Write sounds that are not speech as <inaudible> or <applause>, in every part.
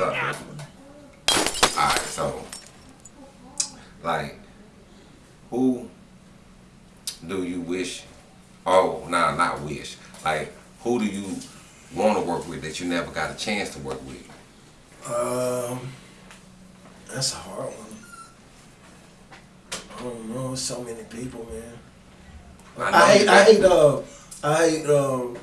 Alright, so like who do you wish oh nah not wish. Like who do you want to work with that you never got a chance to work with? Um that's a hard one. I don't know, so many people, man. know I hate I hate uh I hate um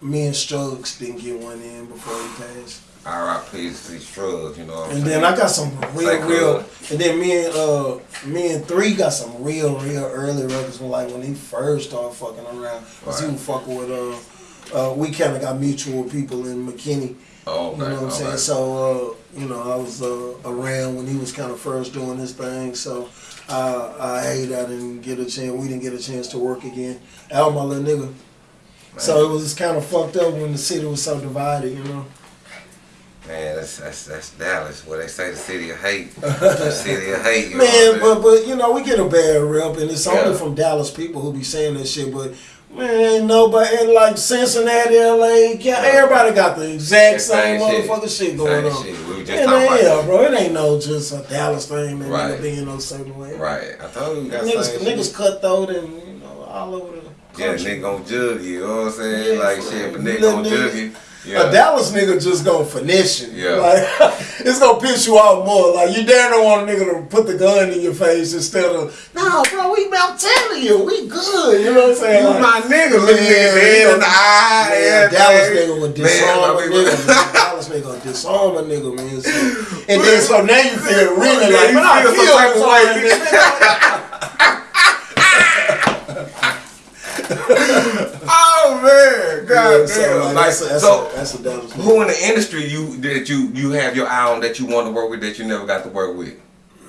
me and Strokes didn't get one in before he passed. R.I.P. to these drugs, you know what I'm And then I got some real, Like, real. And then me and uh, me and three got some real, real early records from like when he first started fucking around. Cause he was fucking with uh, uh, we kind of got mutual people in McKinney. oh, okay, You know what I'm saying? So uh, you know, I was uh, around when he was kind of first doing this thing. So uh, I hate I didn't get a chance. We didn't get a chance to work again. Al, my little nigga. So it was kind of fucked up when the city was so divided. You know. Man, that's, that's that's Dallas, where they say the city of hate. <laughs> the city of hate. You Man, what but but you know we get a bad rep, and it's only from Dallas people who be saying that shit. But man, ain't nobody in like Cincinnati, LA, yeah, everybody got the exact same, Same shit. motherfucking shit going Same on. shit. We just And about yeah, that. bro, it ain't no just a Dallas thing Right. nigga be in no certain way. Right. I told you, Niggas, niggas cutthroat and you know all over the Yeah, country. nigga gonna jug you, you know what I'm saying? Yeah, like shit, but nigga gonna niggas- jug you. A Yeah. Dallas nigga just gonna finesse you. Yeah. <laughs> Like, <laughs> it's gonna piss you off more. Like, you dare don't want a nigga to put the gun in your face instead of, nah, bro, we I'm telling you, we good. You know what I'm saying? You Like, my nigga, look at Yeah, me in the eye. Man, Dallas nigga would disarm my a nigga. Man. Dallas nigga would disarm a nigga, man. So, <laughs> and then so now you feel really like, you man, I feel some feel type of some way. way, man. Oh man, god so, damn. like, Like, that's a, that's a, that's a who in the industry you that you you have your eye on that you want to work with that you never got to work with?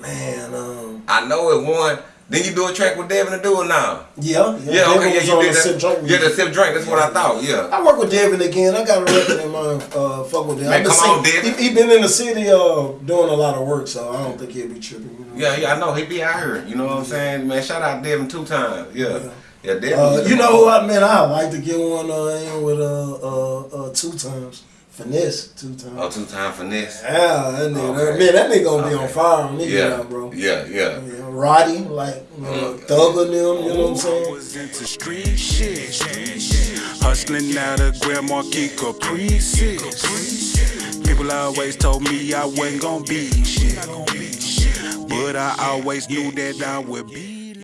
Man, um, I know it one. Then you do a track with Devin to do it now. yeah, yeah. Yeah, okay, yeah, you did the Sip that. Drink Yeah, the sip drink. That's what I thought. Yeah. I work with Devin again. I got a record in mind. Uh, fuck with Devin. Man, come on, Devin. He, he been in the city uh, doing a lot of work, so I don't think he'll be tripping. You know? Yeah, yeah, I know he be out here. You know what I'm saying, man? Shout out Devin two times. Yeah, yeah, Devin. Uh, you know who I man? I like to get one uh, in with uh, uh, uh, two times finesse two times. Oh, two time finesse. Yeah, that nigga, Okay. man, that nigga gonna be on fire when he Yeah, out, bro. yeah, yeah. Yeah, Roddy, like you know, Mm. Thugger them, you know what I'm saying? was into street shit. Hustling out of Grand Marquis Caprices. People always told me I wasn't gonna be shit. But I always knew that I would be